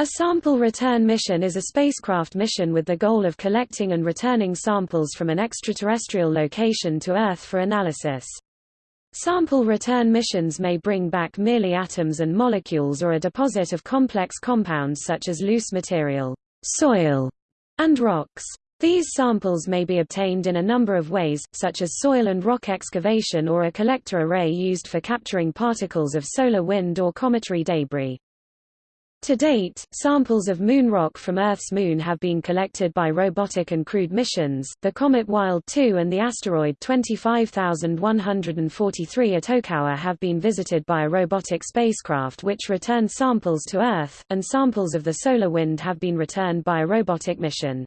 A sample return mission is a spacecraft mission with the goal of collecting and returning samples from an extraterrestrial location to Earth for analysis. Sample return missions may bring back merely atoms and molecules or a deposit of complex compounds such as loose material, soil, and rocks. These samples may be obtained in a number of ways, such as soil and rock excavation or a collector array used for capturing particles of solar wind or cometary debris. To date, samples of moon rock from Earth's moon have been collected by robotic and crewed missions. The comet Wild 2 and the asteroid 25143 Itokawa have been visited by a robotic spacecraft which returned samples to Earth, and samples of the solar wind have been returned by a robotic mission.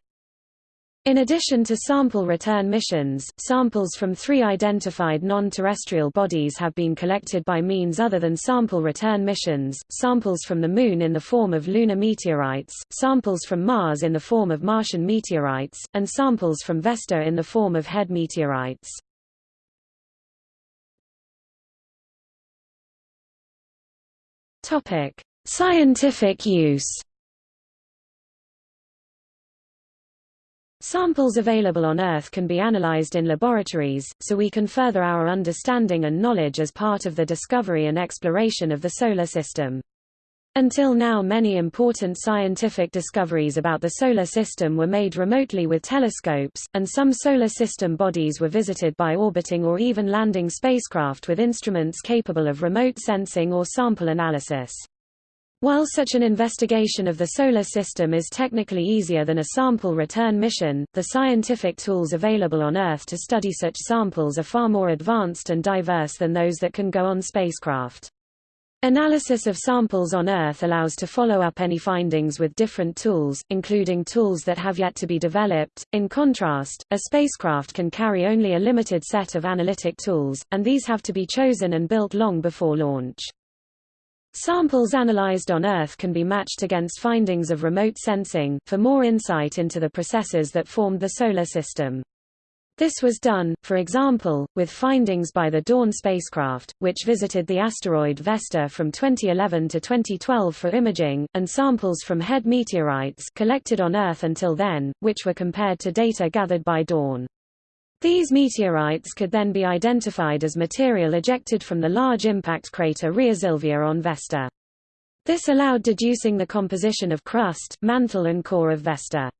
In addition to sample return missions, samples from three identified non-terrestrial bodies have been collected by means other than sample return missions, samples from the Moon in the form of lunar meteorites, samples from Mars in the form of Martian meteorites, and samples from Vesta in the form of HED meteorites. Scientific use Samples available on Earth can be analyzed in laboratories, so we can further our understanding and knowledge as part of the discovery and exploration of the Solar System. Until now many important scientific discoveries about the Solar System were made remotely with telescopes, and some Solar System bodies were visited by orbiting or even landing spacecraft with instruments capable of remote sensing or sample analysis. While such an investigation of the Solar System is technically easier than a sample return mission, the scientific tools available on Earth to study such samples are far more advanced and diverse than those that can go on spacecraft. Analysis of samples on Earth allows to follow up any findings with different tools, including tools that have yet to be developed. In contrast, a spacecraft can carry only a limited set of analytic tools, and these have to be chosen and built long before launch. Samples analyzed on Earth can be matched against findings of remote sensing, for more insight into the processes that formed the Solar System. This was done, for example, with findings by the Dawn spacecraft, which visited the asteroid Vesta from 2011 to 2012 for imaging, and samples from HED meteorites collected on Earth until then, which were compared to data gathered by Dawn. These meteorites could then be identified as material ejected from the large impact crater Rheasilvia on Vesta. This allowed deducing the composition of crust, mantle and core of Vesta.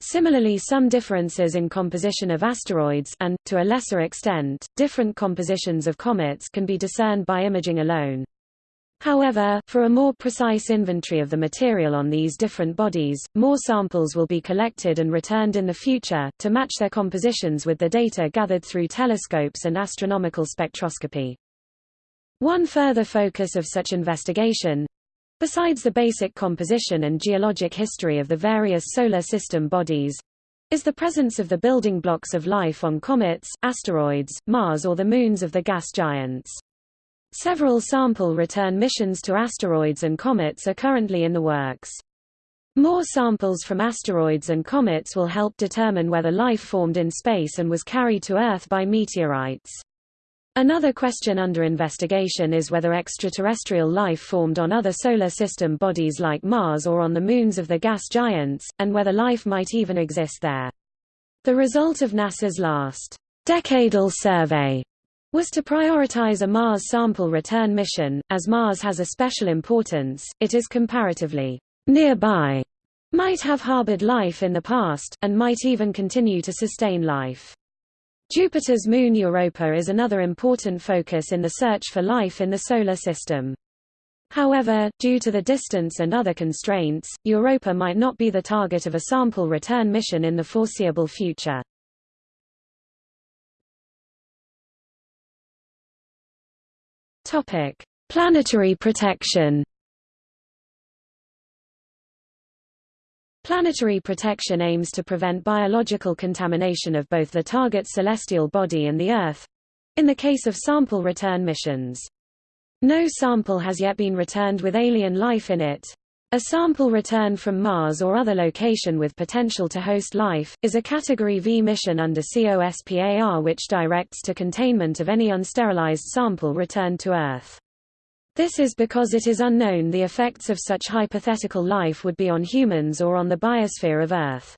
Similarly some differences in composition of asteroids and, to a lesser extent, different compositions of comets can be discerned by imaging alone. However, for a more precise inventory of the material on these different bodies, more samples will be collected and returned in the future, to match their compositions with the data gathered through telescopes and astronomical spectroscopy. One further focus of such investigation besides the basic composition and geologic history of the various solar system bodies is the presence of the building blocks of life on comets, asteroids, Mars or the moons of the gas giants. Several sample return missions to asteroids and comets are currently in the works. More samples from asteroids and comets will help determine whether life formed in space and was carried to Earth by meteorites. Another question under investigation is whether extraterrestrial life formed on other solar system bodies like Mars or on the moons of the gas giants, and whether life might even exist there. The result of NASA's last decadal survey was to prioritize a Mars sample return mission, as Mars has a special importance, it is comparatively nearby, might have harbored life in the past, and might even continue to sustain life. Jupiter's moon Europa is another important focus in the search for life in the Solar System. However, due to the distance and other constraints, Europa might not be the target of a sample return mission in the foreseeable future. Topic: Planetary protection. Planetary protection aims to prevent biological contamination of both the target celestial body and the Earth in the case of sample return missions. No sample has yet been returned with alien life in it. A sample return from Mars or other location with potential to host life, is a Category V mission under COSPAR which directs to containment of any unsterilized sample returned to Earth. This is because it is unknown the effects of such hypothetical life would be on humans or on the biosphere of Earth.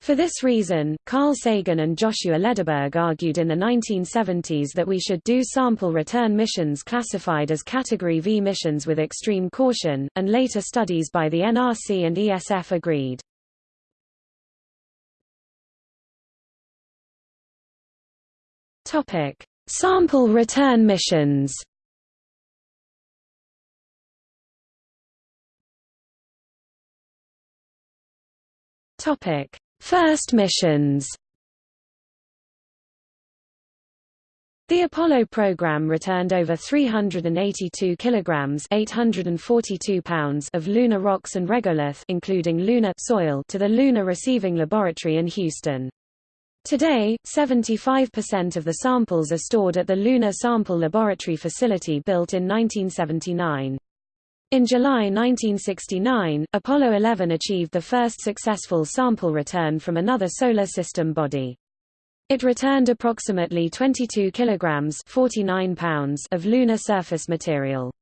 For this reason, Carl Sagan and Joshua Lederberg argued in the 1970s that we should do sample return missions classified as Category V missions with extreme caution, and later studies by the NRC and ESF agreed. Topic: Sample return missions. Topic: First missions The Apollo program returned over 382 kilograms (842 pounds) of lunar rocks and regolith, including lunar soil, to the Lunar Receiving Laboratory in Houston. Today, 75% of the samples are stored at the Lunar Sample Laboratory facility built in 1979. In July 1969, Apollo 11 achieved the first successful sample return from another Solar System body. It returned approximately 22 kilograms 49 pounds of lunar surface material.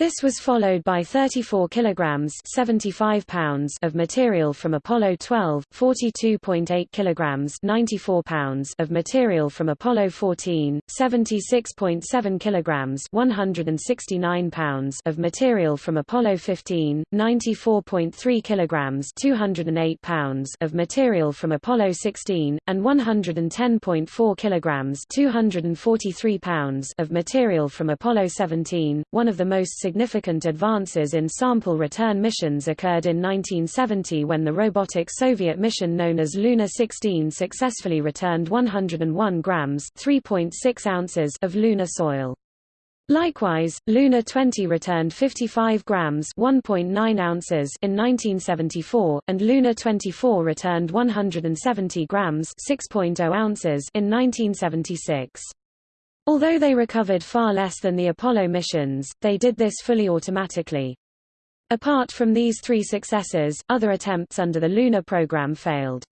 This was followed by 34 kilograms 75 pounds of material from Apollo 12, 42.8 kilograms 94 pounds of material from Apollo 14, 76.7 kilograms 169 pounds of material from Apollo 15, 94.3 kilograms 208 pounds of material from Apollo 16, and 110.4 kilograms 243 pounds of material from Apollo 17, one of the most significant advances in sample return missions occurred in 1970 when the robotic Soviet mission known as Luna 16 successfully returned 101 grams (3.6 ounces) of lunar soil. Likewise, Luna 20 returned 55 grams (1.9 ounces) in 1974, and Luna 24 returned 170 grams (6.0 ounces) in 1976. Although they recovered far less than the Apollo missions, they did this fully automatically. Apart from these three successes, other attempts under the lunar program failed.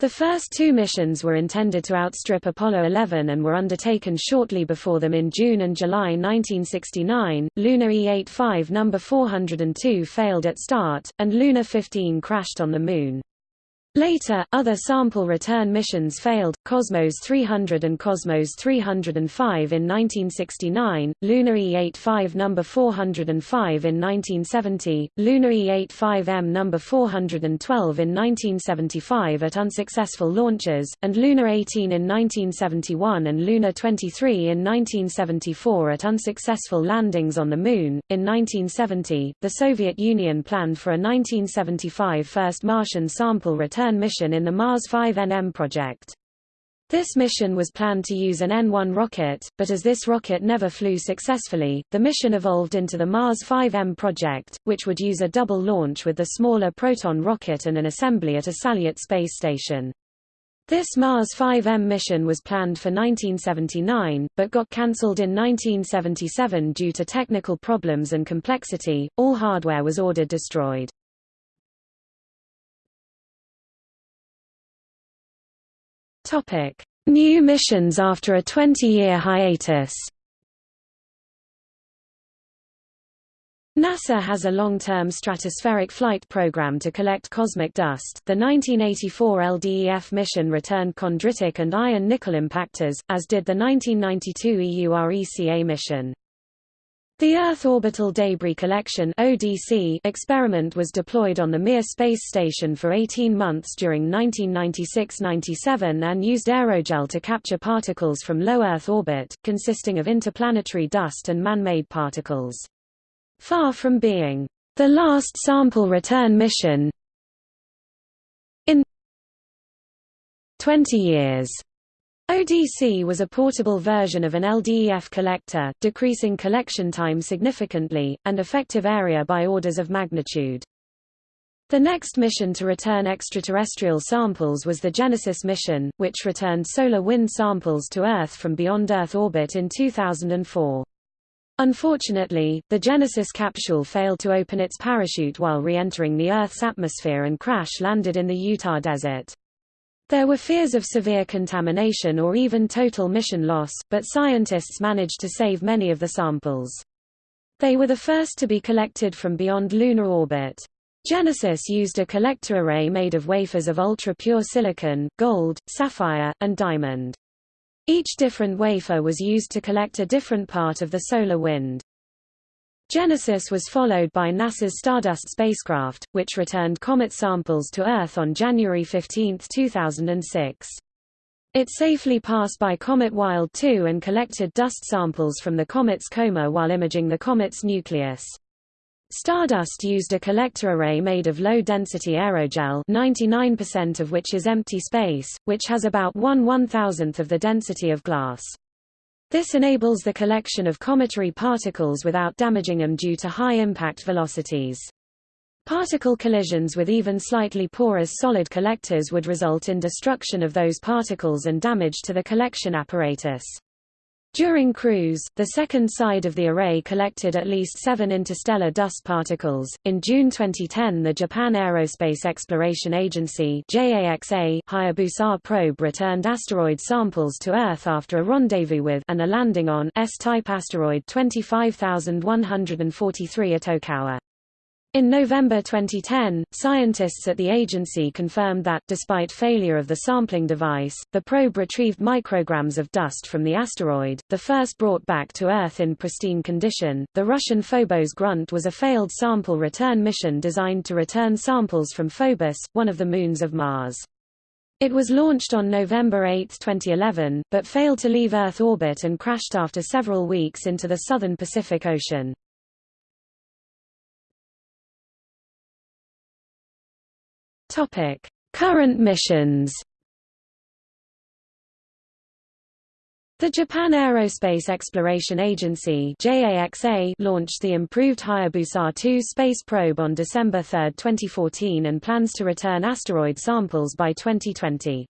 The first two missions were intended to outstrip Apollo 11 and were undertaken shortly before them in June and July 1969. Luna E-85 number 402 failed at start, and Luna 15 crashed on the Moon. Later, other sample return missions failed, Cosmos 300 and Cosmos 305 in 1969, Luna E85 No. 405 in 1970, Luna E85M No. 412 in 1975 at unsuccessful launches, and Luna 18 in 1971 and Luna 23 in 1974 at unsuccessful landings on the Moon. In 1970, the Soviet Union planned for a 1975 first Martian sample return return mission in the Mars 5 NM project. This mission was planned to use an N-1 rocket, but as this rocket never flew successfully, the mission evolved into the Mars 5M project, which would use a double launch with the smaller Proton rocket and an assembly at a Salyut space station. This Mars 5M mission was planned for 1979, but got cancelled in 1977 due to technical problems and complexity. All hardware was ordered destroyed. Topic: New missions after a 20-year hiatus. NASA has a long-term stratospheric flight program to collect cosmic dust. The 1984 LDEF mission returned chondritic and iron nickel impactors, as did the 1992 EURECA mission. The Earth Orbital Debris Collection (ODC) experiment was deployed on the Mir space station for 18 months during 1996-97 and used aerogel to capture particles from low Earth orbit, consisting of interplanetary dust and man-made particles. Far from being the last sample return mission in 20 years ODC was a portable version of an LDEF collector, decreasing collection time significantly, and effective area by orders of magnitude. The next mission to return extraterrestrial samples was the Genesis mission, which returned solar wind samples to Earth from beyond Earth orbit in 2004. Unfortunately, the Genesis capsule failed to open its parachute while re-entering the Earth's atmosphere and crash-landed in the Utah desert. There were fears of severe contamination or even total mission loss, but scientists managed to save many of the samples. They were the first to be collected from beyond lunar orbit. Genesis used a collector array made of wafers of ultra-pure silicon, gold, sapphire, and diamond. Each different wafer was used to collect a different part of the solar wind. Genesis was followed by NASA's Stardust spacecraft, which returned comet samples to Earth on January 15, 2006. It safely passed by Comet Wild 2 and collected dust samples from the comet's coma while imaging the comet's nucleus. Stardust used a collector array made of low-density aerogel 99% of which is empty space, which has about 1 one-thousandth of the density of glass. This enables the collection of cometary particles without damaging them due to high impact velocities. Particle collisions with even slightly porous solid collectors would result in destruction of those particles and damage to the collection apparatus. During cruise, the second side of the array collected at least seven interstellar dust particles. In June 2010, the Japan Aerospace Exploration Agency (JAXA) Hayabusa probe returned asteroid samples to Earth after a rendezvous with and a landing on S-type asteroid 25143 Itokawa. In November 2010, scientists at the agency confirmed that, despite failure of the sampling device, the probe retrieved micrograms of dust from the asteroid, the first brought back to Earth in pristine condition. The Russian Phobos Grunt was a failed sample return mission designed to return samples from Phobos, one of the moons of Mars. It was launched on November 8, 2011, but failed to leave Earth orbit and crashed after several weeks into the southern Pacific Ocean. Topic: Current missions. The Japan Aerospace Exploration Agency launched the improved Hayabusa 2 space probe on December 3, 2014 and plans to return asteroid samples by 2020.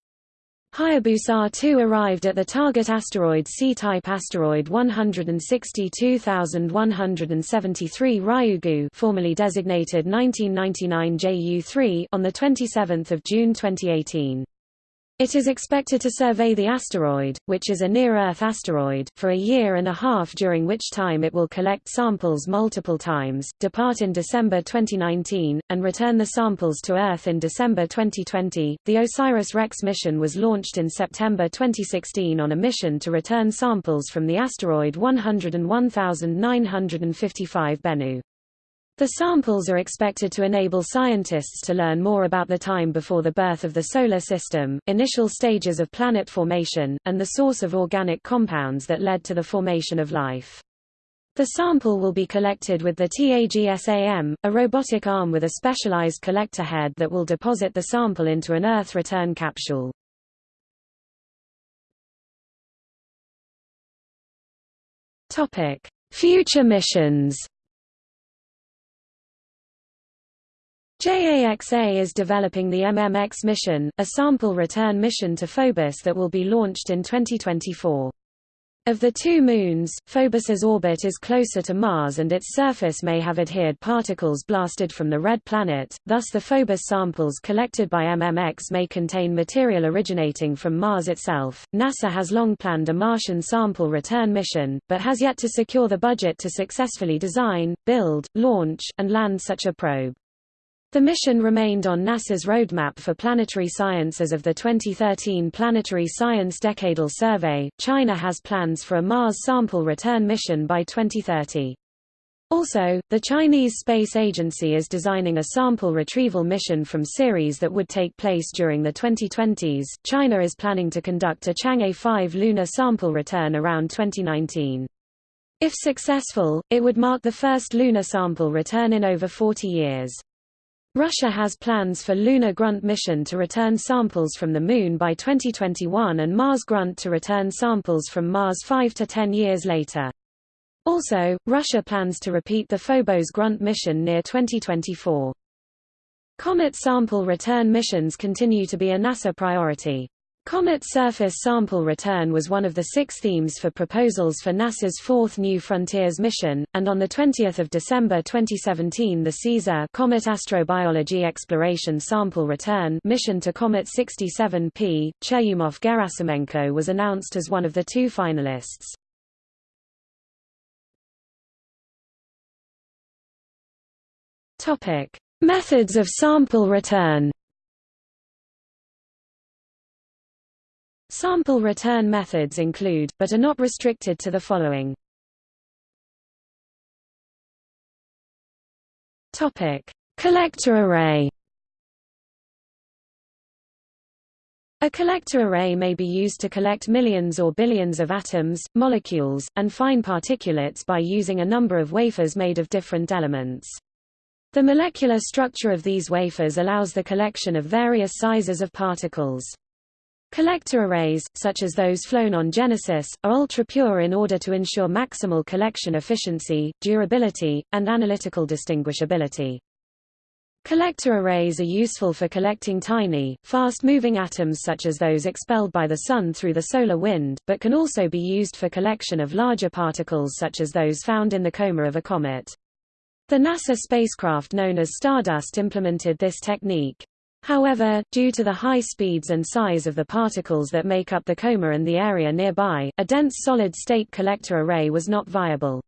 Hayabusa 2 arrived at the target asteroid C-type asteroid 162173 Ryugu formerly designated 1999 JU3 on 27 June 2018. It is expected to survey the asteroid, which is a near-Earth asteroid, for a year and a half during which time it will collect samples multiple times, depart in December 2019, and return the samples to Earth in December 2020. The OSIRIS-REx mission was launched in September 2016 on a mission to return samples from the asteroid 101955 Bennu. The samples are expected to enable scientists to learn more about the time before the birth of the Solar System, initial stages of planet formation, and the source of organic compounds that led to the formation of life. The sample will be collected with the TAGSAM, a robotic arm with a specialized collector head that will deposit the sample into an Earth return capsule. Future missions JAXA is developing the MMX mission, a sample return mission to Phobos that will be launched in 2024. Of the two moons, Phobos's orbit is closer to Mars and its surface may have adhered particles blasted from the red planet, thus the Phobos samples collected by MMX may contain material originating from Mars itself. NASA has long planned a Martian sample return mission, but has yet to secure the budget to successfully design, build, launch, and land such a probe. The mission remained on NASA's roadmap for planetary science as of the 2013 Planetary Science Decadal Survey. China has plans for a Mars sample return mission by 2030. Also, the Chinese Space Agency is designing a sample retrieval mission from Ceres that would take place during the 2020s. China is planning to conduct a Chang'e 5 lunar sample return around 2019. If successful, it would mark the first lunar sample return in over 40 years. Russia has plans for Lunar Grunt mission to return samples from the Moon by 2021 and Mars Grunt to return samples from Mars 5 to 10 years later. Also, Russia plans to repeat the Phobos Grunt mission near 2024. Comet sample return missions continue to be a NASA priority. Comet surface sample return was one of the six themes for proposals for NASA's fourth New Frontiers mission, and on 20 December 2017 the CAESAR Comet Astrobiology Exploration Sample Return mission to Comet 67P, Churyumov-Gerasimenko was announced as one of the two finalists. Methods of sample return. Sample return methods include, but are not restricted to the following. Topic: Collector array. A collector array may be used to collect millions or billions of atoms, molecules, and fine particulates by using a number of wafers made of different elements. The molecular structure of these wafers allows the collection of various sizes of particles. Collector arrays, such as those flown on Genesis, are ultra-pure in order to ensure maximal collection efficiency, durability, and analytical distinguishability. Collector arrays are useful for collecting tiny, fast-moving atoms such as those expelled by the Sun through the solar wind, but can also be used for collection of larger particles such as those found in the coma of a comet. The NASA spacecraft known as Stardust implemented this technique. However, due to the high speeds and size of the particles that make up the coma and the area nearby, a dense solid-state collector array was not viable.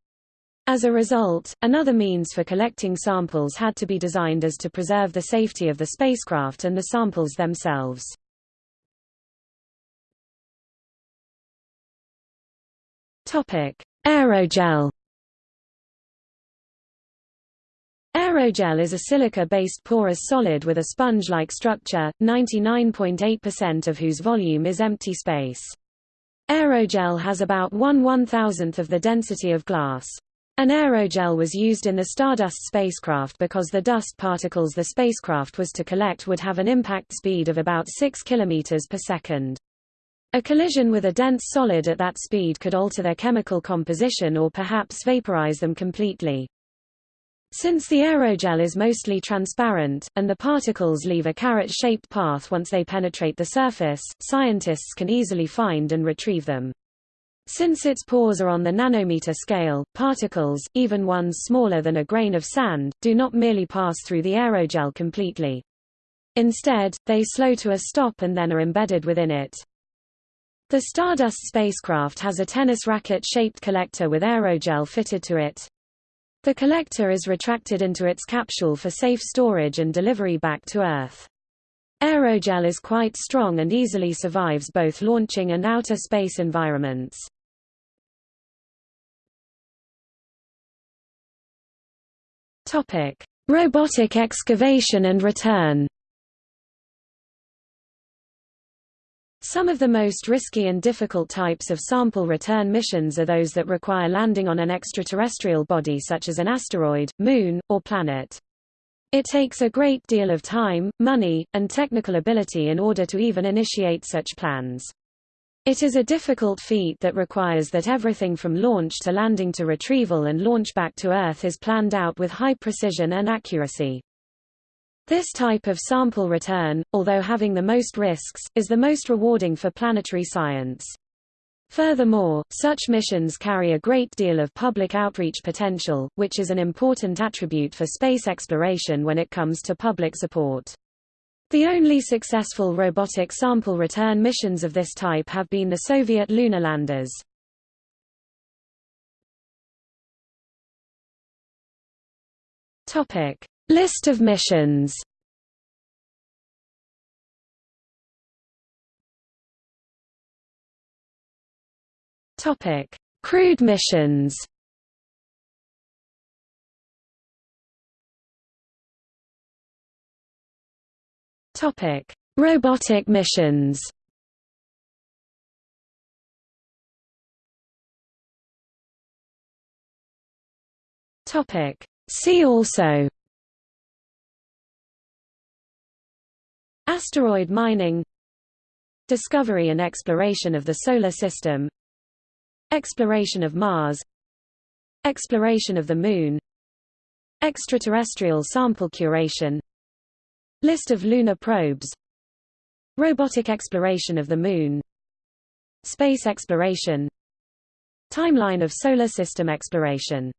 As a result, another means for collecting samples had to be designed as to preserve the safety of the spacecraft and the samples themselves. Aerogel Aerogel is a silica-based porous solid with a sponge-like structure, 99.8% of whose volume is empty space. Aerogel has about 1 one-thousandth of the density of glass. An aerogel was used in the Stardust spacecraft because the dust particles the spacecraft was to collect would have an impact speed of about 6 km per second. A collision with a dense solid at that speed could alter their chemical composition or perhaps vaporize them completely. Since the aerogel is mostly transparent, and the particles leave a carrot-shaped path once they penetrate the surface, scientists can easily find and retrieve them. Since its pores are on the nanometer scale, particles, even ones smaller than a grain of sand, do not merely pass through the aerogel completely. Instead, they slow to a stop and then are embedded within it. The Stardust spacecraft has a tennis racket-shaped collector with aerogel fitted to it. The collector is retracted into its capsule for safe storage and delivery back to Earth. Aerogel is quite strong and easily survives both launching and outer space environments. Topic: Robotic excavation and return. Some of the most risky and difficult types of sample return missions are those that require landing on an extraterrestrial body such as an asteroid, moon, or planet. It takes a great deal of time, money, and technical ability in order to even initiate such plans. It is a difficult feat that requires that everything from launch to landing to retrieval and launch back to Earth is planned out with high precision and accuracy. This type of sample return, although having the most risks, is the most rewarding for planetary science. Furthermore, such missions carry a great deal of public outreach potential, which is an important attribute for space exploration when it comes to public support. The only successful robotic sample return missions of this type have been the Soviet lunar landers. Topic: List of missions. Topic: Crewed missions. Topic: Robotic missions. Topic: See also Asteroid mining Discovery and exploration of the Solar System Exploration of Mars Exploration of the Moon Extraterrestrial sample curation List of lunar probes Robotic exploration of the Moon Space exploration Timeline of Solar System exploration